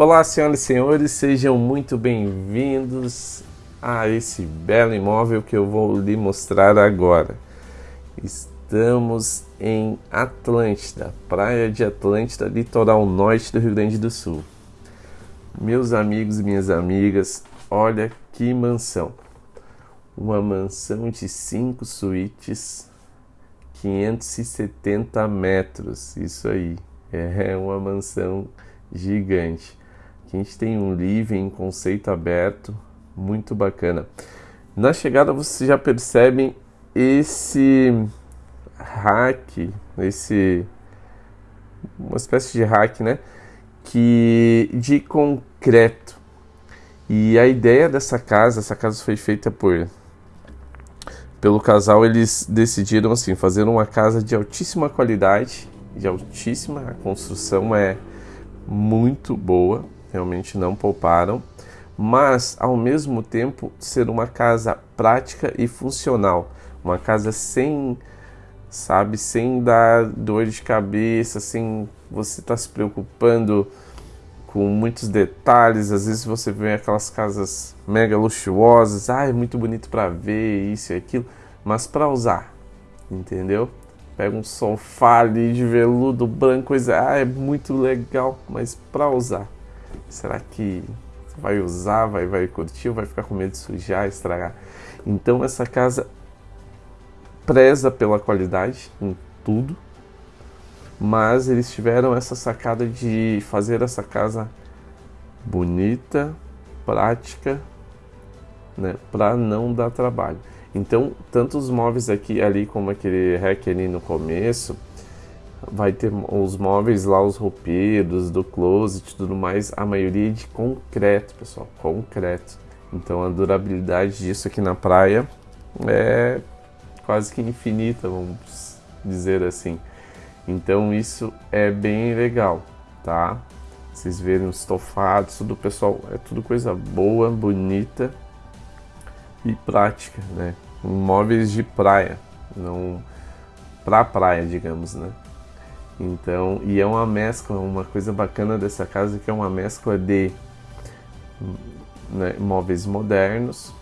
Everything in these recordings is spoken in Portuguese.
Olá, senhoras e senhores, sejam muito bem-vindos a esse belo imóvel que eu vou lhe mostrar agora. Estamos em Atlântida, praia de Atlântida, litoral norte do Rio Grande do Sul. Meus amigos e minhas amigas, olha que mansão! Uma mansão de cinco suítes, 570 metros. Isso aí, é uma mansão gigante. Aqui a gente tem um living conceito aberto, muito bacana. Na chegada vocês já percebem esse hack, esse uma espécie de hack, né? Que de concreto. E a ideia dessa casa, essa casa foi feita por pelo casal, eles decidiram assim fazer uma casa de altíssima qualidade, de altíssima, a construção é muito boa, realmente não pouparam, mas ao mesmo tempo ser uma casa prática e funcional, uma casa sem, sabe, sem dar dor de cabeça, sem você estar tá se preocupando com muitos detalhes. Às vezes você vê aquelas casas mega luxuosas, ah, é muito bonito para ver isso e aquilo, mas para usar, entendeu? Pega um sofá ali de veludo branco, coisa, ah, é muito legal, mas para usar Será que vai usar, vai, vai curtir vai ficar com medo de sujar, estragar? Então essa casa preza pela qualidade em tudo, mas eles tiveram essa sacada de fazer essa casa bonita, prática, né, para não dar trabalho. Então, tanto os móveis aqui ali como aquele rack ali no começo, vai ter os móveis lá, os roupeiros do closet tudo mais, a maioria é de concreto, pessoal, concreto. Então a durabilidade disso aqui na praia é quase que infinita, vamos dizer assim. Então isso é bem legal, tá? Vocês verem os estofados, tudo pessoal, é tudo coisa boa, bonita e prática, né? Móveis de praia, não pra praia, digamos, né? Então, e é uma mescla, uma coisa bacana dessa casa que é uma mescla de né, móveis modernos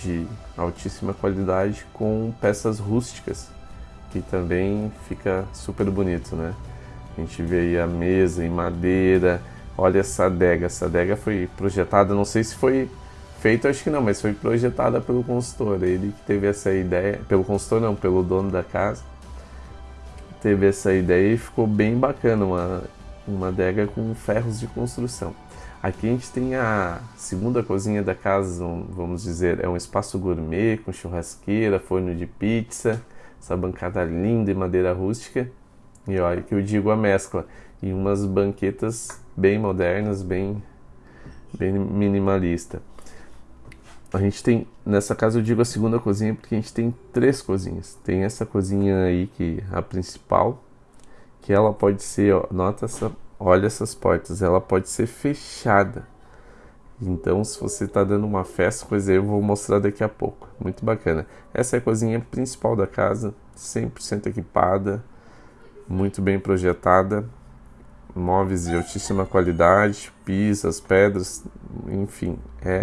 de altíssima qualidade com peças rústicas, que também fica super bonito, né? A gente vê aí a mesa em madeira, olha essa adega, essa adega foi projetada, não sei se foi feito, acho que não, mas foi projetada pelo consultor, ele que teve essa ideia, pelo consultor não, pelo dono da casa, teve essa ideia e ficou bem bacana, uma, uma adega com ferros de construção. Aqui a gente tem a segunda cozinha da casa, vamos dizer, é um espaço gourmet com churrasqueira, forno de pizza, essa bancada linda e madeira rústica. E olha que eu digo a mescla, e umas banquetas bem modernas, bem, bem minimalista. A gente tem, nessa casa eu digo a segunda cozinha porque a gente tem três cozinhas. Tem essa cozinha aí que a principal, que ela pode ser, ó, nota essa, olha essas portas, ela pode ser fechada. Então, se você está dando uma festa, coisa aí, eu vou mostrar daqui a pouco. Muito bacana. Essa é a cozinha principal da casa, 100% equipada, muito bem projetada, móveis de altíssima qualidade, pisos, pedras, enfim, é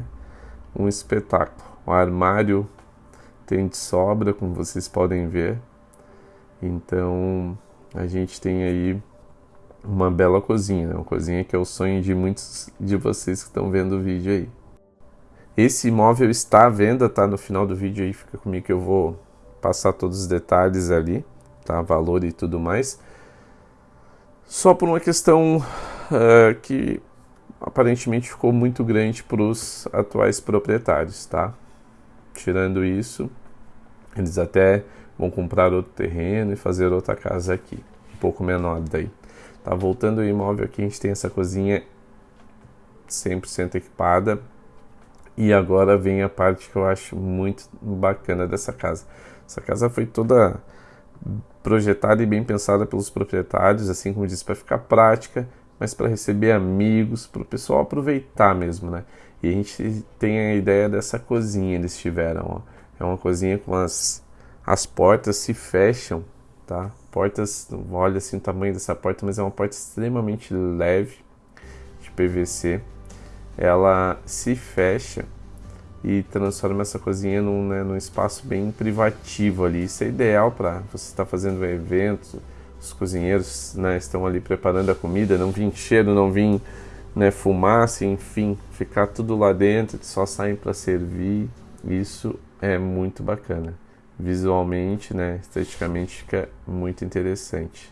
um espetáculo. O armário tem de sobra, como vocês podem ver. Então a gente tem aí uma bela cozinha, né? uma cozinha que é o sonho de muitos de vocês que estão vendo o vídeo aí. Esse imóvel está à venda, tá no final do vídeo aí, fica comigo que eu vou passar todos os detalhes ali, tá? Valor e tudo mais. Só por uma questão uh, que aparentemente ficou muito grande para os atuais proprietários, tá? Tirando isso, eles até vão comprar outro terreno e fazer outra casa aqui, um pouco menor daí. Tá voltando o imóvel aqui, a gente tem essa cozinha 100% equipada. E agora vem a parte que eu acho muito bacana dessa casa. Essa casa foi toda projetada e bem pensada pelos proprietários, assim como disse, para ficar prática mas para receber amigos, para o pessoal aproveitar mesmo, né? E a gente tem a ideia dessa cozinha eles tiveram, ó. É uma cozinha com as, as portas se fecham, tá? Portas, olha assim o tamanho dessa porta, mas é uma porta extremamente leve. Gente PVC, ela se fecha e transforma essa cozinha num, né, num espaço bem privativo ali. Isso é ideal para você estar tá fazendo um evento, os cozinheiros né, estão ali preparando a comida, não vir cheiro, não vir né, fumaça, enfim, ficar tudo lá dentro, só saem para servir. Isso é muito bacana. Visualmente, né, esteticamente fica muito interessante.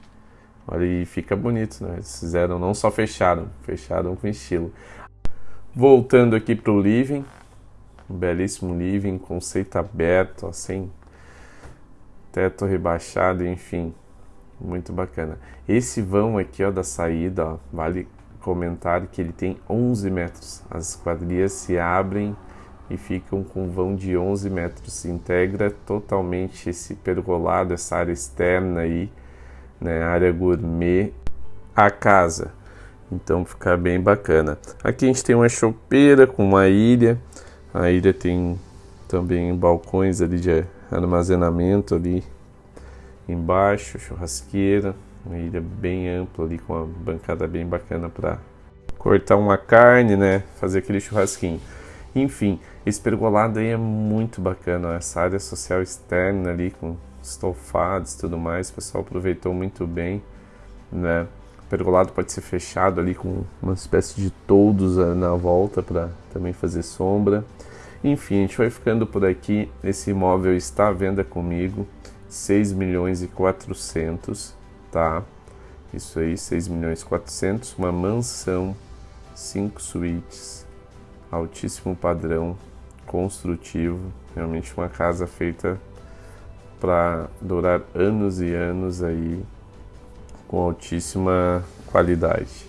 Olha, e fica bonito, né? Eles fizeram, não só fecharam, fecharam com estilo. Voltando aqui para o living, um belíssimo living, conceito aberto, assim, teto rebaixado, enfim, muito bacana. Esse vão aqui, ó, da saída, ó, vale comentar que ele tem 11 metros. As quadrilhas se abrem e ficam com vão de 11 metros. Se integra totalmente esse pergolado, essa área externa aí, né, área gourmet, a casa. Então fica bem bacana. Aqui a gente tem uma chopeira com uma ilha a ilha tem também balcões ali de armazenamento ali embaixo, churrasqueira, uma ilha bem ampla ali com uma bancada bem bacana para cortar uma carne, né, fazer aquele churrasquinho. Enfim, esse pergolado aí é muito bacana, essa área social externa ali com estofados e tudo mais, o pessoal aproveitou muito bem, né? O pergolado pode ser fechado ali com uma espécie de toldos na volta para também fazer sombra. Enfim, a gente vai ficando por aqui. Esse imóvel está à venda comigo, 6 milhões e 400, tá? Isso aí, 6 milhões e 400, uma mansão, 5 suítes, altíssimo padrão, construtivo, realmente uma casa feita para durar anos e anos aí com altíssima qualidade.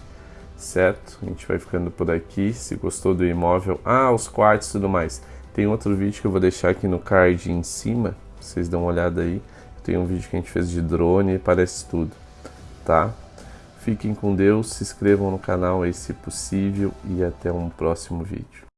Certo? A gente vai ficando por aqui. Se gostou do imóvel, ah, os quartos e tudo mais. Tem outro vídeo que eu vou deixar aqui no card em cima, vocês dão uma olhada aí. Tem um vídeo que a gente fez de drone e parece tudo, tá? Fiquem com Deus, se inscrevam no canal aí se possível e até um próximo vídeo.